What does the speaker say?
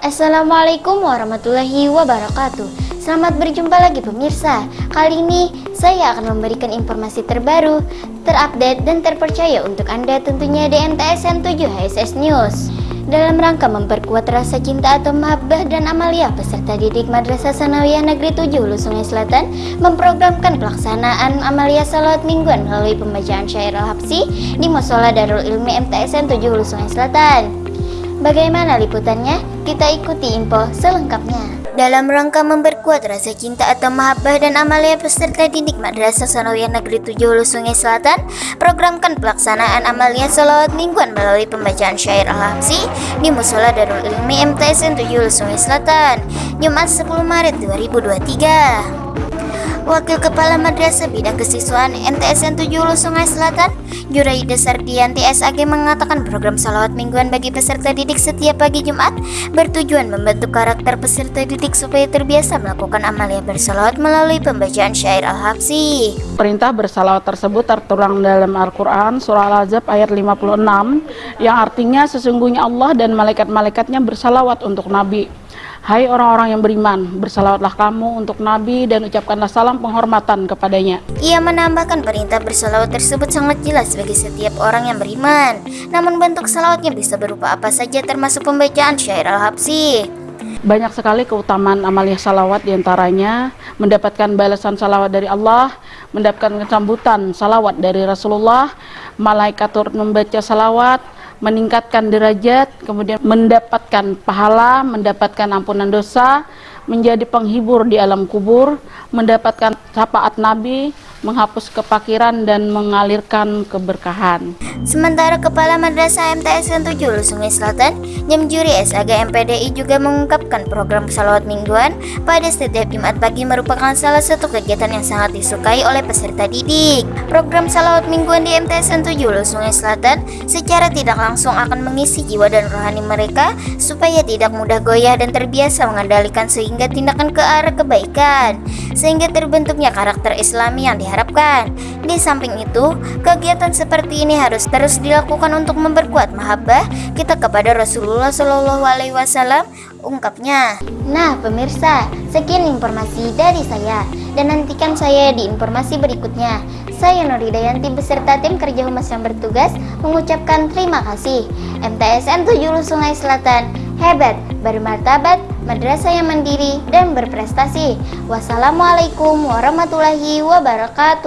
Assalamualaikum warahmatullahi wabarakatuh. Selamat berjumpa lagi pemirsa. Kali ini saya akan memberikan informasi terbaru, terupdate dan terpercaya untuk Anda tentunya di NTSN 7 HSS News dalam rangka memperkuat rasa cinta atau mahabbah dan amalia peserta didik Madrasah Sanawiyah Negeri 7 Hulu Sungai Selatan memprogramkan pelaksanaan amalia salawat mingguan melalui pembacaan syair al-habsi di Musola Darul Ilmi MTSN 7 Hulu Sungai Selatan. Bagaimana liputannya? Kita ikuti info selengkapnya. Dalam rangka memperkuat rasa cinta atau mahabbah dan amalia peserta didik Madrasah Sanawiyah Negeri 7 Hulu Sungai Selatan, programkan pelaksanaan amalia salawat mingguan melalui pembacaan syair al-habsi di Musola Darul Ilmi MTSN 7 Hulu Sungai Selatan, Jumat 10 Maret 2023. Wakil Kepala Madrasah Bidang Kesiswaan MTSN 7 Hulu Sungai Selatan, Juraida Sardianti SAG mengatakan program salawat mingguan bagi peserta didik setiap pagi Jumat bertujuan membentuk karakter peserta didik supaya terbiasa melakukan amalia bersalawat melalui pembacaan syair Al-Habsi. Perintah bersalawat tersebut tertuang dalam Al-Quran Surah Al-Azab ayat 56 yang artinya sesungguhnya Allah dan malaikat-malaikatnya bersalawat untuk Nabi Hai orang-orang yang beriman, bersalawatlah kamu untuk Nabi dan ucapkanlah salam penghormatan kepadanya. Ia menambahkan perintah bersalawat tersebut sangat jelas bagi setiap orang yang beriman. Namun bentuk salawatnya bisa berupa apa saja termasuk pembacaan syair al-habsi. Banyak sekali keutamaan amalia salawat di antaranya mendapatkan balasan salawat dari Allah, mendapatkan sambutan salawat dari Rasulullah, malaikat turut membaca salawat, meningkatkan derajat, kemudian mendapatkan pahala, mendapatkan ampunan dosa, menjadi penghibur di alam kubur, mendapatkan syafaat Nabi, menghapus kepakiran dan mengalirkan keberkahan. Sementara Kepala Madrasah MTSN 7 Sungai Selatan, Nyemjuri SAG MPDI juga mengungkapkan program salawat mingguan pada setiap Jumat pagi merupakan salah satu kegiatan yang sangat disukai oleh peserta didik. Program salawat mingguan di MTSN 7 Sungai Selatan secara tidak langsung akan mengisi jiwa dan rohani mereka supaya tidak mudah goyah dan terbiasa mengendalikan sehingga tindakan ke arah kebaikan sehingga terbentuknya karakter islami yang diharapkan. Di samping itu, kegiatan seperti ini harus terus dilakukan untuk memperkuat mahabbah kita kepada Rasulullah Shallallahu Alaihi Wasallam ungkapnya. Nah pemirsa, sekian informasi dari saya dan nantikan saya di informasi berikutnya. Saya Nur Hidayanti beserta tim kerja humas yang bertugas mengucapkan terima kasih. MTSN 7 Sungai Selatan, hebat, bermartabat, madrasah yang mandiri dan berprestasi. Wassalamualaikum warahmatullahi wabarakatuh.